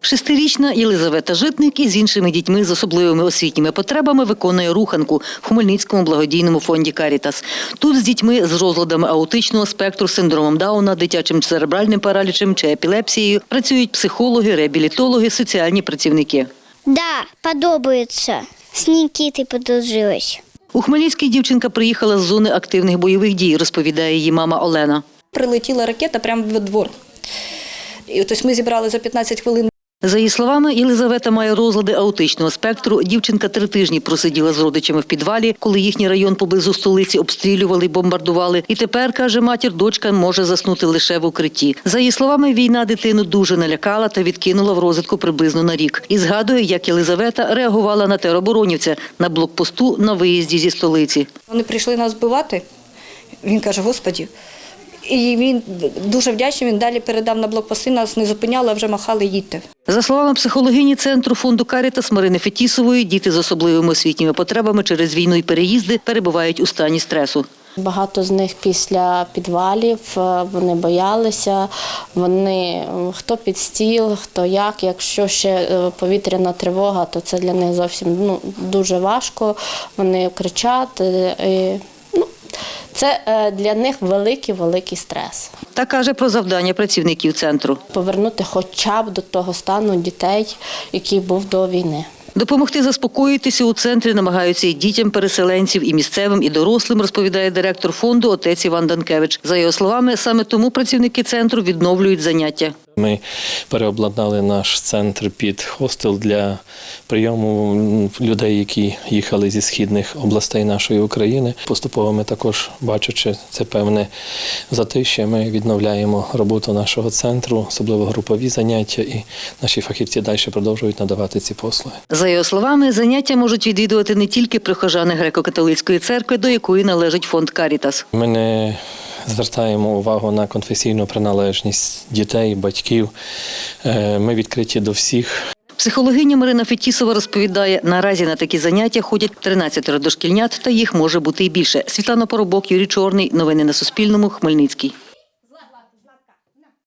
Шестирічна Єлизавета Житник із іншими дітьми з особливими освітніми потребами виконує руханку в Хмельницькому благодійному фонді Карітас. Тут з дітьми з розладами аутичного спектру, синдромом Дауна, дитячим церебральним паралічем чи епілепсією працюють психологи, реабілітологи, соціальні працівники. Да, подобається. З Нікіти подружилась. У Хмельницький дівчинка приїхала з зони активних бойових дій, розповідає її мама Олена. Прилетіла ракета прямо в двор. І ось ми зібрали за 15 хвилин За її словами, Єлизавета має розлади аутичного спектру. Дівчинка три тижні просиділа з родичами в підвалі, коли їхній район поблизу столиці обстрілювали, бомбардували. І тепер, каже матір, дочка може заснути лише в укритті. За її словами, війна дитину дуже налякала та відкинула в розвитку приблизно на рік. І згадує, як Єлизавета реагувала на тероборонівця на блокпосту на виїзді зі столиці. вони прийшли нас вбивати. Він каже: Господі. І він дуже вдячний. Він далі передав на блокпости, нас не зупиняли, а вже махали їдьте. За словами психологині центру фонду Карітас Марини Фетісової, діти з особливими освітніми потребами через війну і переїзди перебувають у стані стресу. Багато з них після підвалів е, вони боялися. Вони хто під стіл, хто як. Якщо ще е, повітряна тривога, то це для них зовсім ну, дуже важко. Вони кричать. е, і, це е, для них великий великий стрес. Та каже про завдання працівників центру. Повернути хоча б до того стану дітей, який був до війни. Допомогти заспокоїтися у центрі намагаються і дітям переселенців, і місцевим, і дорослим, розповідає директор фонду отець Іван Данкевич. За його словами, саме тому працівники центру відновлюють заняття. Ми переобладнали наш центр під хостел для прийому людей, які їхали зі східних областей нашої України. Поступово ми також, бачачи це певне затище, ми відновляємо роботу нашого центру, особливо групові заняття, і наші фахівці далі продовжують надавати ці послуги. За його словами, заняття можуть відвідувати не тільки прихожани греко-католицької церкви, до якої належить фонд Карітас. Ми не звертаємо увагу на конфесійну приналежність дітей, батьків. Е, Ми відкриті до всіх. Психологиня Марина Фетісова розповідає, наразі на такі заняття ходять 13 дошкільнят, та їх може бути і більше. Світлана Поробок, Юрій Чорний. Новини на Суспільному. Хмельницький.